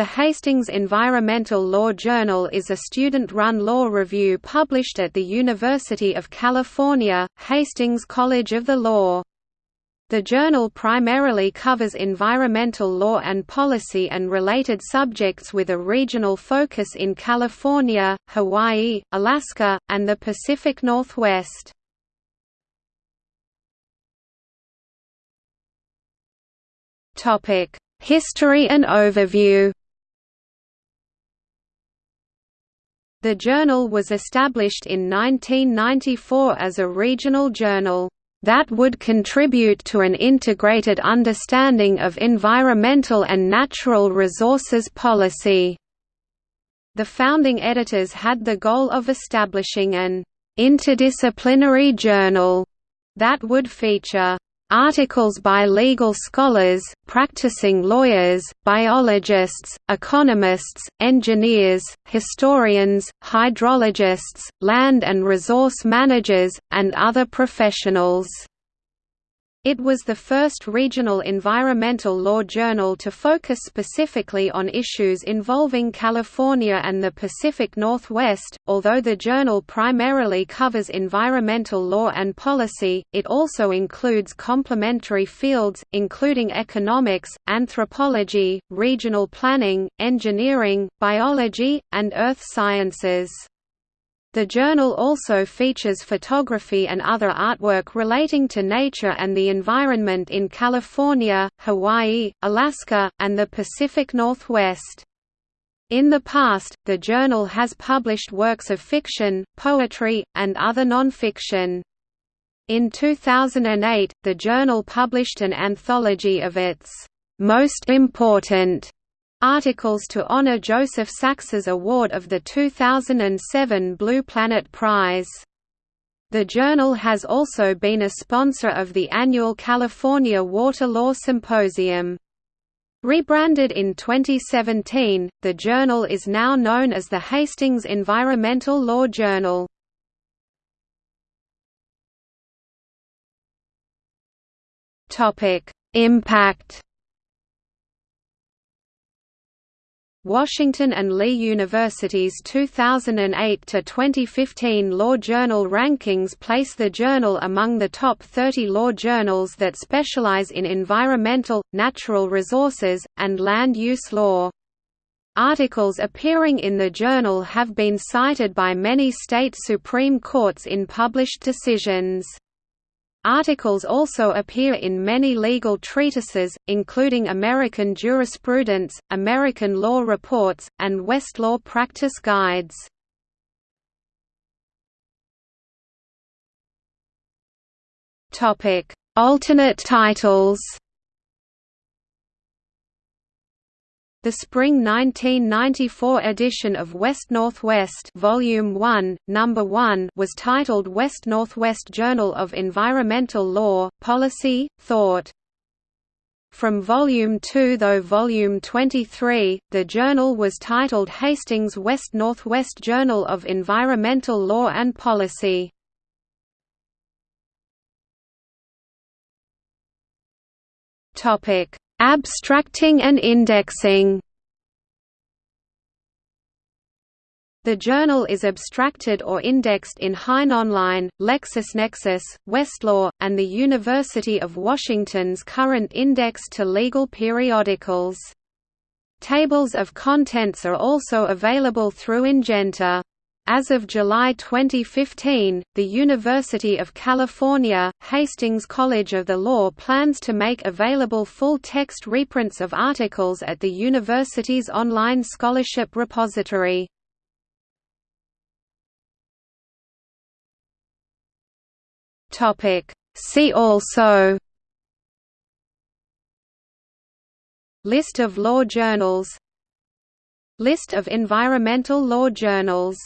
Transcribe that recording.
The Hastings Environmental Law Journal is a student-run law review published at the University of California, Hastings College of the Law. The journal primarily covers environmental law and policy and related subjects with a regional focus in California, Hawaii, Alaska, and the Pacific Northwest. History and overview The journal was established in 1994 as a regional journal that would contribute to an integrated understanding of environmental and natural resources policy. The founding editors had the goal of establishing an interdisciplinary journal that would feature Articles by legal scholars, practicing lawyers, biologists, economists, engineers, historians, hydrologists, land and resource managers, and other professionals. It was the first regional environmental law journal to focus specifically on issues involving California and the Pacific Northwest. Although the journal primarily covers environmental law and policy, it also includes complementary fields, including economics, anthropology, regional planning, engineering, biology, and earth sciences. The journal also features photography and other artwork relating to nature and the environment in California, Hawaii, Alaska, and the Pacific Northwest. In the past, the journal has published works of fiction, poetry, and other nonfiction. In 2008, the journal published an anthology of its most important articles to honor Joseph Sax's award of the 2007 Blue Planet Prize. The journal has also been a sponsor of the annual California Water Law Symposium. Rebranded in 2017, the journal is now known as the Hastings Environmental Law Journal. Impact Washington and Lee University's 2008–2015 Law Journal rankings place the journal among the top 30 law journals that specialize in environmental, natural resources, and land use law. Articles appearing in the journal have been cited by many state Supreme Courts in published decisions. Articles also appear in many legal treatises, including American Jurisprudence, American Law Reports, and Westlaw Practice Guides. Alternate titles The spring 1994 edition of West Northwest Volume 1, Number 1 was titled West Northwest Journal of Environmental Law, Policy, Thought. From Volume 2 though Volume 23, the journal was titled Hastings West Northwest Journal of Environmental Law and Policy. Topic Abstracting and indexing The journal is abstracted or indexed in HeinOnline, LexisNexis, Westlaw, and the University of Washington's current index to legal periodicals. Tables of contents are also available through Ingenta. As of July 2015, the University of California, Hastings College of the Law plans to make available full-text reprints of articles at the university's online scholarship repository. See also List of law journals List of environmental law journals